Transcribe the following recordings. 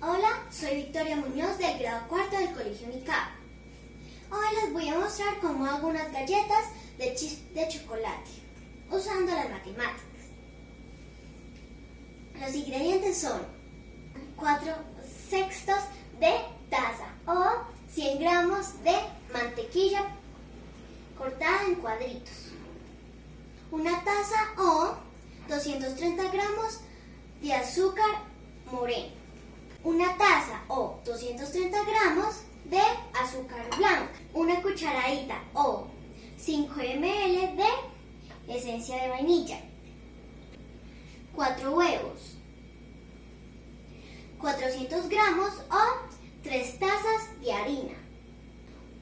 Hola, soy Victoria Muñoz del grado cuarto del Colegio UNICAP. Hoy les voy a mostrar cómo hago unas galletas de de chocolate usando las matemáticas. Los ingredientes son 4 sextos de taza o 100 gramos de mantequilla cortada en cuadritos, una taza o 230 gramos de azúcar moreno, una taza o 230 gramos de azúcar blanca, una cucharadita o 5 ml de esencia de vainilla, 4 huevos, 400 gramos o 3 tazas de harina,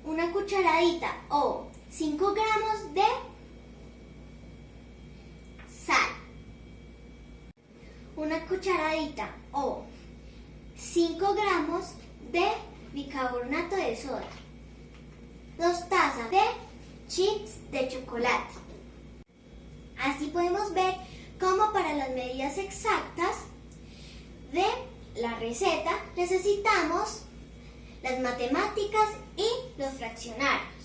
una cucharadita o 5 gramos de una cucharadita o 5 gramos de bicarbonato de soda, 2 tazas de chips de chocolate. Así podemos ver cómo para las medidas exactas de la receta necesitamos las matemáticas y los fraccionarios.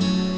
Música